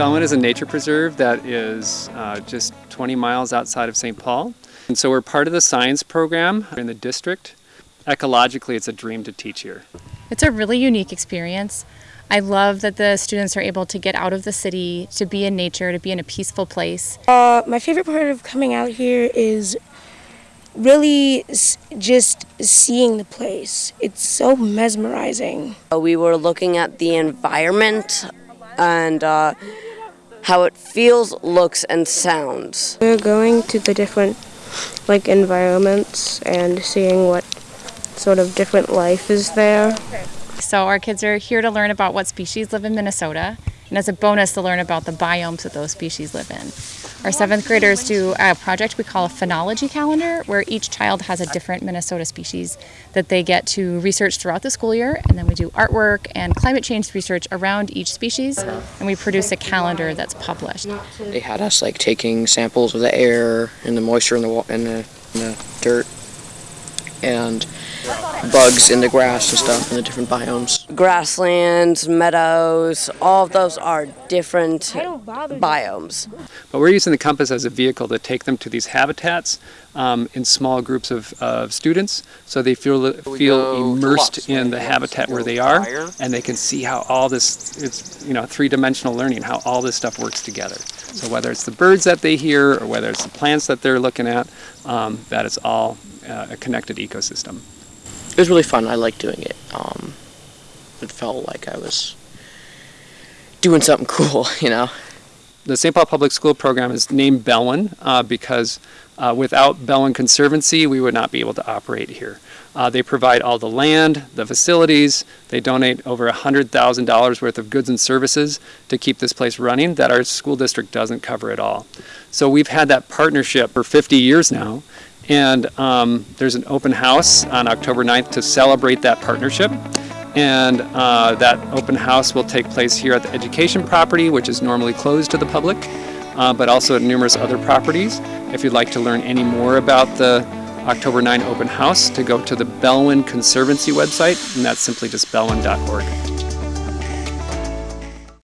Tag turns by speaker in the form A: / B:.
A: Belwin is a nature preserve that is uh, just 20 miles outside of St. Paul. And so we're part of the science program in the district. Ecologically, it's a dream to teach here.
B: It's a really unique experience. I love that the students are able to get out of the city, to be in nature, to be in a peaceful place.
C: Uh, my favorite part of coming out here is really just seeing the place. It's so mesmerizing.
D: We were looking at the environment and uh, how it feels, looks, and sounds.
C: We're going to the different like environments and seeing what sort of different life is there.
B: So our kids are here to learn about what species live in Minnesota, and as a bonus to learn about the biomes that those species live in. Our seventh graders do a project we call a phenology calendar, where each child has a different Minnesota species that they get to research throughout the school year, and then we do artwork and climate change research around each species, and we produce a calendar that's published.
E: They had us like taking samples of the air and the moisture in the, in the, in the dirt and bugs in the grass and stuff in the different biomes.
D: Grasslands, meadows, all of those are different biomes.
A: But we're using the compass as a vehicle to take them to these habitats um, in small groups of, of students so they feel feel immersed in the habitat where they are and they can see how all this it's you know three-dimensional learning how all this stuff works together so whether it's the birds that they hear or whether it's the plants that they're looking at um, that is all uh, a connected ecosystem
E: it was really fun I liked doing it um, it felt like I was doing something cool you know
A: the St. Paul Public School program is named Belwin uh, because uh, without Belwin Conservancy, we would not be able to operate here. Uh, they provide all the land, the facilities, they donate over $100,000 worth of goods and services to keep this place running that our school district doesn't cover at all. So we've had that partnership for 50 years now, and um, there's an open house on October 9th to celebrate that partnership and uh, that open house will take place here at the education property, which is normally closed to the public, uh, but also at numerous other properties. If you'd like to learn any more about the October 9 open house, to go to the Belwin Conservancy website, and that's simply just belwin.org.